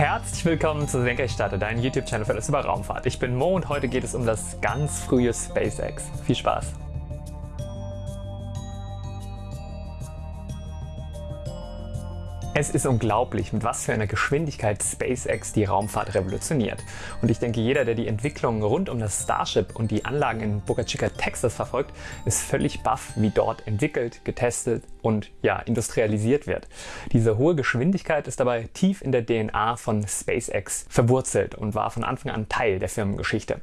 Herzlich willkommen zu Senkrechtstarter, dein YouTube-Channel für alles über Raumfahrt. Ich bin Mo und heute geht es um das ganz frühe SpaceX. Viel Spaß! Es ist unglaublich, mit was für einer Geschwindigkeit SpaceX die Raumfahrt revolutioniert. Und ich denke, jeder, der die Entwicklung rund um das Starship und die Anlagen in Boca Chica, Texas verfolgt, ist völlig baff, wie dort entwickelt, getestet und ja, industrialisiert wird. Diese hohe Geschwindigkeit ist dabei tief in der DNA von SpaceX verwurzelt und war von Anfang an Teil der Firmengeschichte.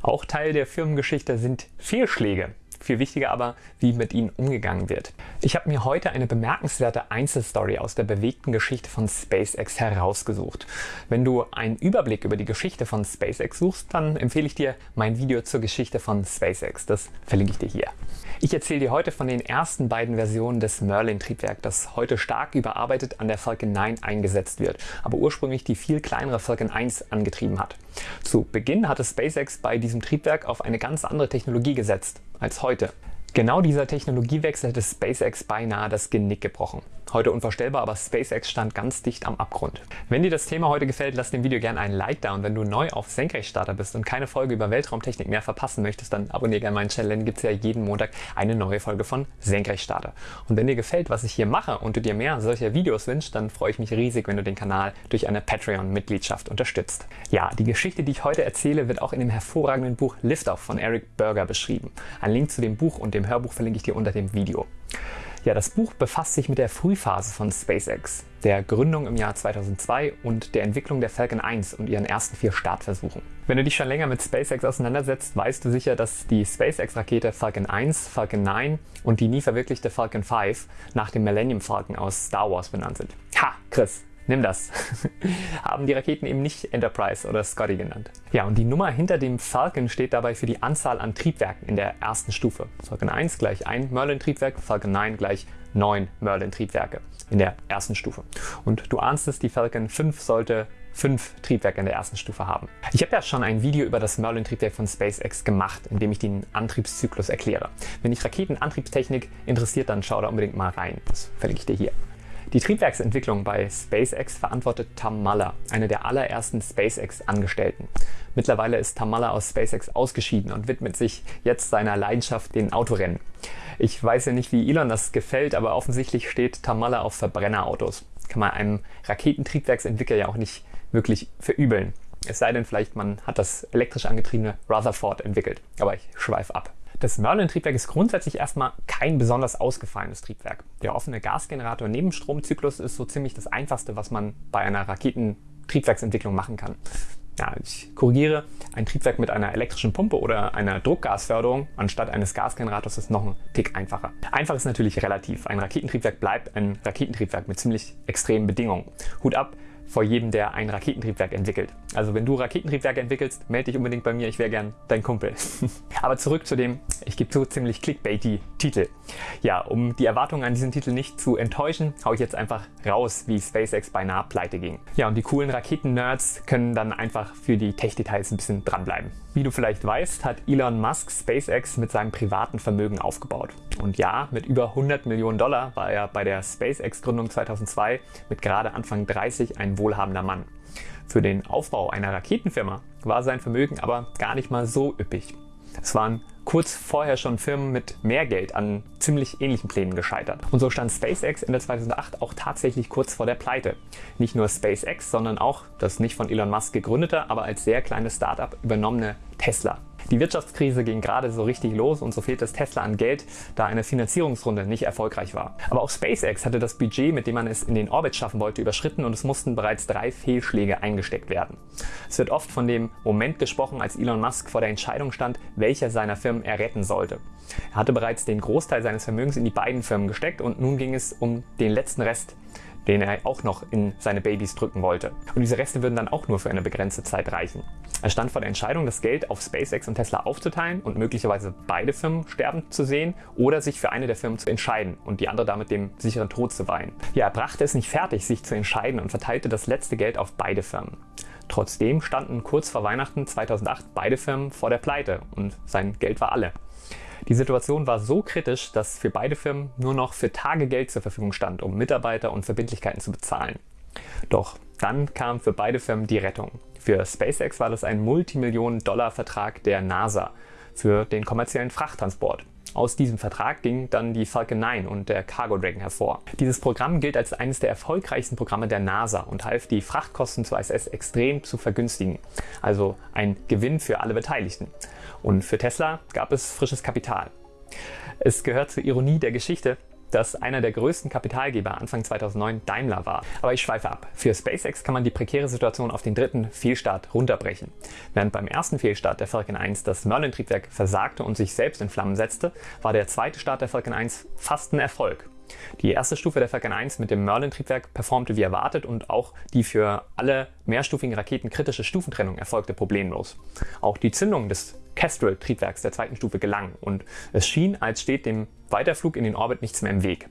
Auch Teil der Firmengeschichte sind Fehlschläge, viel wichtiger aber, wie mit ihnen umgegangen wird. Ich habe mir heute eine bemerkenswerte Einzelstory aus der bewegten Geschichte von SpaceX herausgesucht. Wenn du einen Überblick über die Geschichte von SpaceX suchst, dann empfehle ich dir mein Video zur Geschichte von SpaceX. Das verlinke ich dir hier. Ich erzähle dir heute von den ersten beiden Versionen des Merlin-Triebwerk, das heute stark überarbeitet an der Falcon 9 eingesetzt wird, aber ursprünglich die viel kleinere Falcon 1 angetrieben hat. Zu Beginn hatte SpaceX bei diesem Triebwerk auf eine ganz andere Technologie gesetzt als heute. Genau dieser Technologiewechsel hätte SpaceX beinahe das Genick gebrochen. Heute unvorstellbar, aber SpaceX stand ganz dicht am Abgrund. Wenn dir das Thema heute gefällt, lass dem Video gerne einen Like da und wenn du neu auf Senkrechtstarter bist und keine Folge über Weltraumtechnik mehr verpassen möchtest, dann abonniere gerne meinen Channel, denn gibt es ja jeden Montag eine neue Folge von Senkrechtstarter. Und wenn dir gefällt, was ich hier mache und du dir mehr solcher Videos wünschst, dann freue ich mich riesig, wenn du den Kanal durch eine Patreon-Mitgliedschaft unterstützt. Ja, die Geschichte, die ich heute erzähle, wird auch in dem hervorragenden Buch Liftoff von Eric Berger beschrieben. Ein Link zu dem Buch und dem Hörbuch verlinke ich dir unter dem Video. Ja, das Buch befasst sich mit der Frühphase von SpaceX, der Gründung im Jahr 2002 und der Entwicklung der Falcon 1 und ihren ersten vier Startversuchen. Wenn du dich schon länger mit SpaceX auseinandersetzt, weißt du sicher, dass die SpaceX-Rakete Falcon 1, Falcon 9 und die nie verwirklichte Falcon 5 nach dem Millennium Falcon aus Star Wars benannt sind. Ha, Chris, nimm das. Haben die Raketen eben nicht Enterprise oder Scotty genannt. Ja, und die Nummer hinter dem Falcon steht dabei für die Anzahl an Triebwerken in der ersten Stufe. Falcon 1 gleich ein Merlin-Triebwerk, Falcon 9 gleich 9 Merlin-Triebwerke in der ersten Stufe. Und du ahnst es, die Falcon 5 sollte fünf Triebwerke in der ersten Stufe haben. Ich habe ja schon ein Video über das Merlin-Triebwerk von SpaceX gemacht, in dem ich den Antriebszyklus erkläre. Wenn dich Raketenantriebstechnik interessiert, dann schau da unbedingt mal rein. Das verlinke ich dir hier. Die Triebwerksentwicklung bei SpaceX verantwortet Tam Muller, einer der allerersten SpaceX-Angestellten. Mittlerweile ist Tam Muller aus SpaceX ausgeschieden und widmet sich jetzt seiner Leidenschaft, den Autorennen. Ich weiß ja nicht, wie Elon das gefällt, aber offensichtlich steht Tam Muller auf Verbrennerautos. Kann man einem Raketentriebwerksentwickler ja auch nicht wirklich verübeln. Es sei denn vielleicht, man hat das elektrisch angetriebene Rutherford entwickelt. Aber ich schweife ab. Das Merlin-Triebwerk ist grundsätzlich erstmal kein besonders ausgefallenes Triebwerk. Der offene Gasgenerator-Nebenstromzyklus ist so ziemlich das einfachste, was man bei einer Raketentriebwerksentwicklung machen kann. Ja, ich korrigiere, ein Triebwerk mit einer elektrischen Pumpe oder einer Druckgasförderung anstatt eines Gasgenerators ist noch ein Tick einfacher. Einfach ist natürlich relativ. Ein Raketentriebwerk bleibt ein Raketentriebwerk mit ziemlich extremen Bedingungen. Hut ab, vor jedem, der ein Raketentriebwerk entwickelt. Also wenn du Raketentriebwerke entwickelst, melde dich unbedingt bei mir, ich wäre gern dein Kumpel. Aber zurück zu dem, ich gebe zu, ziemlich clickbaity Titel. Ja, um die Erwartungen an diesen Titel nicht zu enttäuschen, haue ich jetzt einfach raus, wie SpaceX beinahe pleite ging. Ja, und die coolen Raketen-Nerds können dann einfach für die Tech-Details ein bisschen dranbleiben. Wie du vielleicht weißt, hat Elon Musk SpaceX mit seinem privaten Vermögen aufgebaut. Und ja, mit über 100 Millionen Dollar war er bei der SpaceX-Gründung 2002 mit gerade Anfang 30 ein wohlhabender Mann. Für den Aufbau einer Raketenfirma war sein Vermögen aber gar nicht mal so üppig. Es waren kurz vorher schon Firmen mit mehr Geld an ziemlich ähnlichen Plänen gescheitert. Und so stand SpaceX Ende 2008 auch tatsächlich kurz vor der Pleite. Nicht nur SpaceX, sondern auch das nicht von Elon Musk gegründete, aber als sehr kleines Startup übernommene Tesla. Die Wirtschaftskrise ging gerade so richtig los und so fehlte es Tesla an Geld, da eine Finanzierungsrunde nicht erfolgreich war. Aber auch SpaceX hatte das Budget, mit dem man es in den Orbit schaffen wollte, überschritten und es mussten bereits drei Fehlschläge eingesteckt werden. Es wird oft von dem Moment gesprochen, als Elon Musk vor der Entscheidung stand, welcher seiner Firmen er retten sollte. Er hatte bereits den Großteil seines Vermögens in die beiden Firmen gesteckt und nun ging es um den letzten Rest, den er auch noch in seine Babys drücken wollte. Und diese Reste würden dann auch nur für eine begrenzte Zeit reichen. Er stand vor der Entscheidung, das Geld auf SpaceX und Tesla aufzuteilen und möglicherweise beide Firmen sterben zu sehen oder sich für eine der Firmen zu entscheiden und die andere damit dem sicheren Tod zu weihen. Ja, er brachte es nicht fertig, sich zu entscheiden und verteilte das letzte Geld auf beide Firmen. Trotzdem standen kurz vor Weihnachten 2008 beide Firmen vor der Pleite und sein Geld war alle. Die Situation war so kritisch, dass für beide Firmen nur noch für Tage Geld zur Verfügung stand, um Mitarbeiter und Verbindlichkeiten zu bezahlen. Doch Dann kam für beide Firmen die Rettung. Für SpaceX war das ein Multimillionen-Dollar-Vertrag der NASA für den kommerziellen Frachttransport. Aus diesem Vertrag ging dann die Falcon 9 und der Cargo Dragon hervor. Dieses Programm gilt als eines der erfolgreichsten Programme der NASA und half die Frachtkosten zur ISS extrem zu vergünstigen. Also ein Gewinn für alle Beteiligten. Und für Tesla gab es frisches Kapital. Es gehört zur Ironie der Geschichte, dass einer der größten Kapitalgeber Anfang 2009 Daimler war. Aber ich schweife ab. Für SpaceX kann man die prekäre Situation auf den dritten Fehlstart runterbrechen. Während beim ersten Fehlstart der Falcon 1 das Merlin-Triebwerk versagte und sich selbst in Flammen setzte, war der zweite Start der Falcon 1 fast ein Erfolg. Die erste Stufe der Falcon 1 mit dem Merlin-Triebwerk performte wie erwartet und auch die für alle mehrstufigen Raketen kritische Stufentrennung erfolgte problemlos. Auch die Zündung des Kestrel-Triebwerks der zweiten Stufe gelang und es schien, als steht dem Weiterflug in den Orbit nichts mehr im Weg.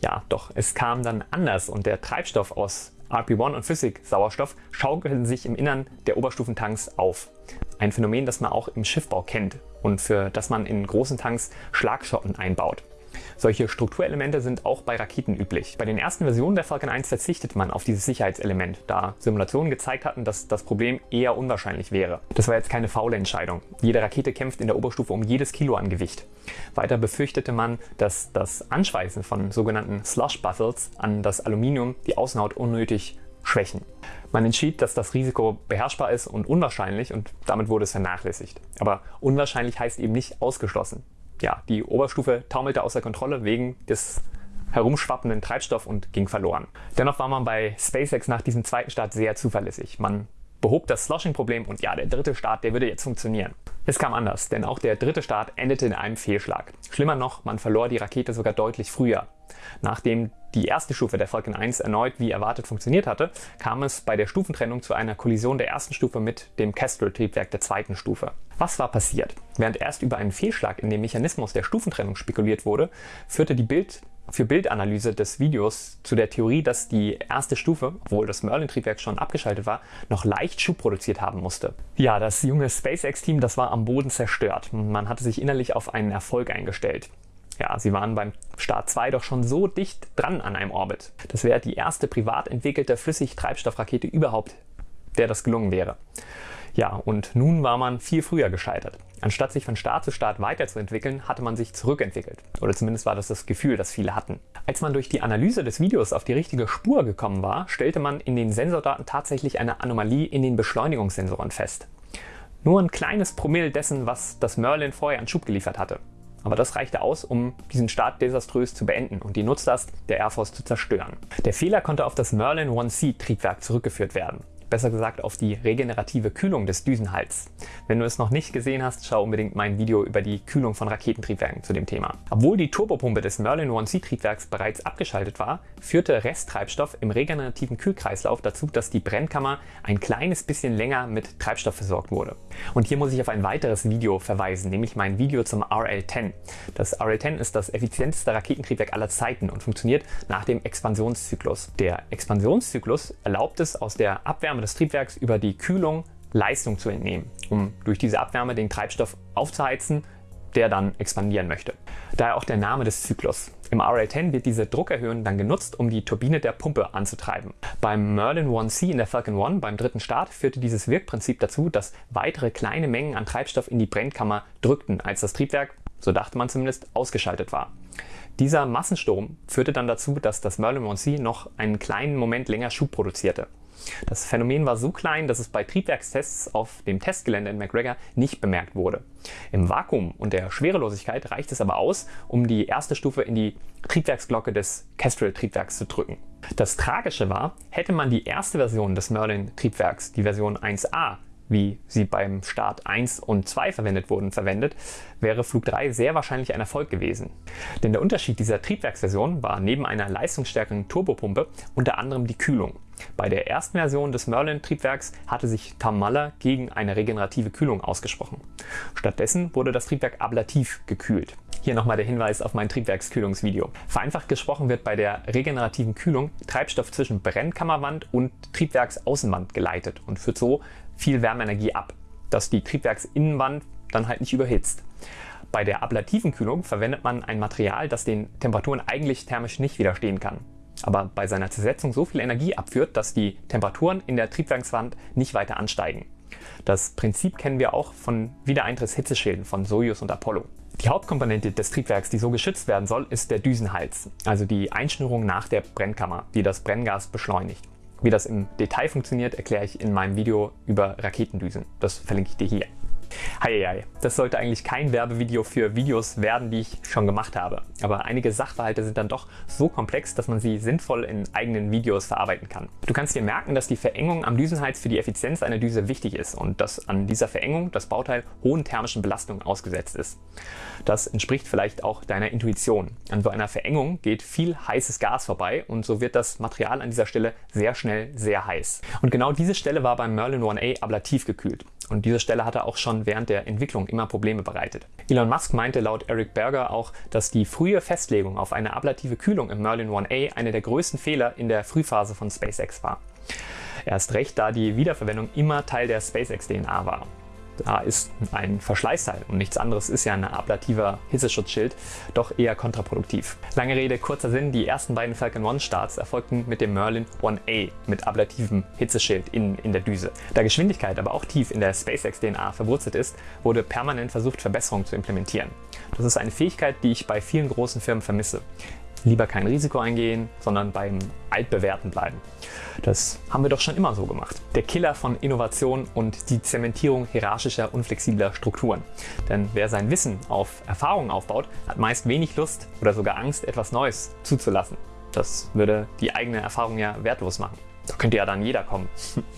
Ja, doch es kam dann anders und der Treibstoff aus RP1 und Physik-Sauerstoff schaukelten sich im Innern der Oberstufentanks auf. Ein Phänomen, das man auch im Schiffbau kennt und für das man in großen Tanks Schlagschotten einbaut. Solche Strukturelemente sind auch bei Raketen üblich. Bei den ersten Versionen der Falcon 1 verzichtete man auf dieses Sicherheitselement, da Simulationen gezeigt hatten, dass das Problem eher unwahrscheinlich wäre. Das war jetzt keine faule Entscheidung. Jede Rakete kämpft in der Oberstufe um jedes Kilo an Gewicht. Weiter befürchtete man, dass das Anschweißen von sogenannten Slush Buffles an das Aluminium die Außenhaut unnötig schwächen. Man entschied, dass das Risiko beherrschbar ist und unwahrscheinlich und damit wurde es vernachlässigt. Aber unwahrscheinlich heißt eben nicht ausgeschlossen ja, die Oberstufe taumelte außer Kontrolle wegen des herumschwappenden Treibstoff und ging verloren. Dennoch war man bei SpaceX nach diesem zweiten Start sehr zuverlässig. Man behob das Sloshing-Problem und ja, der dritte Start, der würde jetzt funktionieren. Es kam anders, denn auch der dritte Start endete in einem Fehlschlag. Schlimmer noch, man verlor die Rakete sogar deutlich früher. Nachdem die erste Stufe der Falcon 1 erneut wie erwartet funktioniert hatte, kam es bei der Stufentrennung zu einer Kollision der ersten Stufe mit dem Kestrel-Triebwerk der zweiten Stufe. Was war passiert? Während erst über einen Fehlschlag in dem Mechanismus der Stufentrennung spekuliert wurde, führte die Bild für Bildanalyse des Videos zu der Theorie, dass die erste Stufe, obwohl das Merlin-Triebwerk schon abgeschaltet war, noch leicht Schub produziert haben musste. Ja, das junge SpaceX-Team, das war am Boden zerstört. Man hatte sich innerlich auf einen Erfolg eingestellt. Ja, sie waren beim Start 2 doch schon so dicht dran an einem Orbit. Das wäre die erste privat entwickelte Flüssigtreibstoffrakete überhaupt, der das gelungen wäre. Ja, und nun war man viel früher gescheitert. Anstatt sich von Start zu Start weiterzuentwickeln, hatte man sich zurückentwickelt. Oder zumindest war das das Gefühl, das viele hatten. Als man durch die Analyse des Videos auf die richtige Spur gekommen war, stellte man in den Sensordaten tatsächlich eine Anomalie in den Beschleunigungssensoren fest. Nur ein kleines Promille dessen, was das Merlin vorher an Schub geliefert hatte. Aber das reichte aus, um diesen Start desaströs zu beenden und die Nutzlast der Air Force zu zerstören. Der Fehler konnte auf das Merlin 1C Triebwerk zurückgeführt werden besser gesagt auf die regenerative Kühlung des Düsenhals. Wenn du es noch nicht gesehen hast, schau unbedingt mein Video über die Kühlung von Raketentriebwerken zu dem Thema. Obwohl die Turbopumpe des Merlin 1C Triebwerks bereits abgeschaltet war, führte Resttreibstoff im regenerativen Kühlkreislauf dazu, dass die Brennkammer ein kleines bisschen länger mit Treibstoff versorgt wurde. Und hier muss ich auf ein weiteres Video verweisen, nämlich mein Video zum RL-10. Das RL-10 ist das effizienteste Raketentriebwerk aller Zeiten und funktioniert nach dem Expansionszyklus. Der Expansionszyklus erlaubt es aus der Abwärme Abwärme des Triebwerks über die Kühlung Leistung zu entnehmen, um durch diese Abwärme den Treibstoff aufzuheizen, der dann expandieren möchte. Daher auch der Name des Zyklus. Im RL-10 wird diese Druckerhöhung dann genutzt, um die Turbine der Pumpe anzutreiben. Beim Merlin 1C in der Falcon 1 beim dritten Start führte dieses Wirkprinzip dazu, dass weitere kleine Mengen an Treibstoff in die Brennkammer drückten, als das Triebwerk, so dachte man zumindest, ausgeschaltet war. Dieser Massensturm führte dann dazu, dass das Merlin 1C noch einen kleinen Moment länger Schub produzierte. Das Phänomen war so klein, dass es bei Triebwerkstests auf dem Testgelände in McGregor nicht bemerkt wurde. Im Vakuum und der Schwerelosigkeit reicht es aber aus, um die erste Stufe in die Triebwerksglocke des Kestrel-Triebwerks zu drücken. Das Tragische war, hätte man die erste Version des Merlin-Triebwerks, die Version 1a, wie sie beim Start 1 und 2 verwendet wurden, verwendet, wäre Flug 3 sehr wahrscheinlich ein Erfolg gewesen. Denn der Unterschied dieser Triebwerksversion war neben einer leistungsstärkeren Turbopumpe unter anderem die Kühlung. Bei der ersten Version des Merlin-Triebwerks hatte sich Tom Muller gegen eine regenerative Kühlung ausgesprochen. Stattdessen wurde das Triebwerk ablativ gekühlt. Hier nochmal der Hinweis auf mein Triebwerkskühlungsvideo. Vereinfacht gesprochen wird bei der regenerativen Kühlung Treibstoff zwischen Brennkammerwand und Triebwerksaußenwand geleitet und führt so viel Wärmeenergie ab, dass die Triebwerksinnenwand dann halt nicht überhitzt. Bei der ablativen Kühlung verwendet man ein Material, das den Temperaturen eigentlich thermisch nicht widerstehen kann. Aber bei seiner Zersetzung so viel Energie abführt, dass die Temperaturen in der Triebwerkswand nicht weiter ansteigen. Das Prinzip kennen wir auch von Wiedereintrittshitzeschilden von Soyuz und Apollo. Die Hauptkomponente des Triebwerks, die so geschützt werden soll, ist der Düsenhals, also die Einschnürung nach der Brennkammer, die das Brenngas beschleunigt. Wie das im Detail funktioniert, erkläre ich in meinem Video über Raketendüsen. Das verlinke ich dir hier. Heieiei, das sollte eigentlich kein Werbevideo für Videos werden, die ich schon gemacht habe. Aber einige Sachverhalte sind dann doch so komplex, dass man sie sinnvoll in eigenen Videos verarbeiten kann. Du kannst dir merken, dass die Verengung am Düsenhals für die Effizienz einer Düse wichtig ist und dass an dieser Verengung das Bauteil hohen thermischen Belastungen ausgesetzt ist. Das entspricht vielleicht auch deiner Intuition. An so einer Verengung geht viel heißes Gas vorbei und so wird das Material an dieser Stelle sehr schnell sehr heiß. Und genau diese Stelle war beim Merlin 1A ablativ gekühlt. Und diese Stelle hatte auch schon während der Entwicklung immer Probleme bereitet. Elon Musk meinte laut Eric Berger auch, dass die frühe Festlegung auf eine ablative Kühlung im Merlin 1A eine der größten Fehler in der Frühphase von SpaceX war. Erst recht, da die Wiederverwendung immer Teil der SpaceX-DNA war. Da ist ein Verschleißteil und nichts anderes ist ja ein ablativer Hitzeschutzschild doch eher kontraproduktiv. Lange Rede, kurzer Sinn, die ersten beiden Falcon 1 Starts erfolgten mit dem Merlin 1A mit ablativem Hitzeschild in, in der Düse. Da Geschwindigkeit aber auch tief in der SpaceX-DNA verwurzelt ist, wurde permanent versucht, Verbesserungen zu implementieren. Das ist eine Fähigkeit, die ich bei vielen großen Firmen vermisse lieber kein Risiko eingehen, sondern beim Altbewährten bleiben. Das haben wir doch schon immer so gemacht. Der Killer von Innovation und die Zementierung hierarchischer, unflexibler Strukturen. Denn wer sein Wissen auf Erfahrungen aufbaut, hat meist wenig Lust oder sogar Angst, etwas Neues zuzulassen. Das würde die eigene Erfahrung ja wertlos machen. Da könnte ja dann jeder kommen.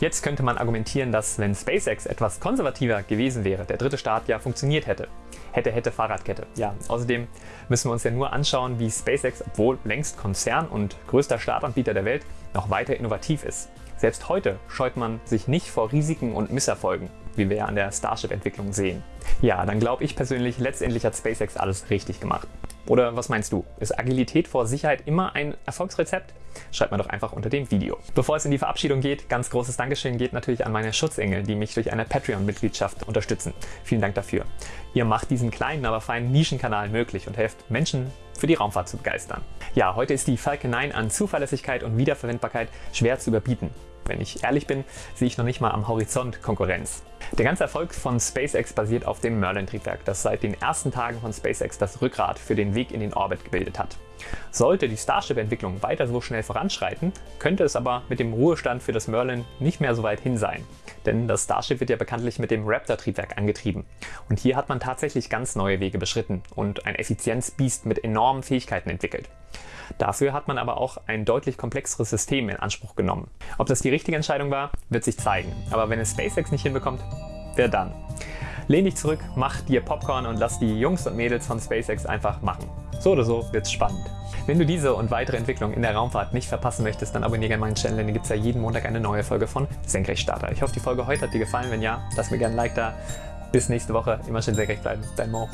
Jetzt könnte man argumentieren, dass wenn SpaceX etwas konservativer gewesen wäre, der dritte Start ja funktioniert hätte. Hätte, hätte Fahrradkette. Ja, außerdem müssen wir uns ja nur anschauen, wie SpaceX, obwohl längst Konzern und größter Startanbieter der Welt, noch weiter innovativ ist. Selbst heute scheut man sich nicht vor Risiken und Misserfolgen, wie wir ja an der Starship-Entwicklung sehen. Ja, dann glaube ich persönlich, letztendlich hat SpaceX alles richtig gemacht. Oder was meinst du? Ist Agilität vor Sicherheit immer ein Erfolgsrezept? Schreib mir doch einfach unter dem Video. Bevor es in die Verabschiedung geht, ganz großes Dankeschön geht natürlich an meine Schutzengel, die mich durch eine Patreon-Mitgliedschaft unterstützen. Vielen Dank dafür. Ihr macht diesen kleinen, aber feinen Nischenkanal möglich und helft Menschen für die Raumfahrt zu begeistern. Ja, heute ist die Falcon 9 an Zuverlässigkeit und Wiederverwendbarkeit schwer zu überbieten. Wenn ich ehrlich bin, sehe ich noch nicht mal am Horizont Konkurrenz. Der ganze Erfolg von SpaceX basiert auf dem Merlin-Triebwerk, das seit den ersten Tagen von SpaceX das Rückgrat für den Weg in den Orbit gebildet hat. Sollte die Starship-Entwicklung weiter so schnell voranschreiten, könnte es aber mit dem Ruhestand für das Merlin nicht mehr so weit hin sein. Denn das Starship wird ja bekanntlich mit dem Raptor-Triebwerk angetrieben. Und hier hat man tatsächlich ganz neue Wege beschritten und ein Effizienzbiest mit enormen Fähigkeiten entwickelt. Dafür hat man aber auch ein deutlich komplexeres System in Anspruch genommen. Ob das die richtige Entscheidung war, wird sich zeigen. Aber wenn es SpaceX nicht hinbekommt, wer dann? Lehn dich zurück, mach dir Popcorn und lass die Jungs und Mädels von SpaceX einfach machen. So oder so wird's spannend. Wenn du diese und weitere Entwicklungen in der Raumfahrt nicht verpassen möchtest, dann abonniere gerne meinen Channel, denn hier gibt es ja jeden Montag eine neue Folge von Senkrechtstarter. Ich hoffe, die Folge heute hat dir gefallen. Wenn ja, lass mir gerne ein Like da. Bis nächste Woche. Immer schön senkrecht bleiben. Dein Mo.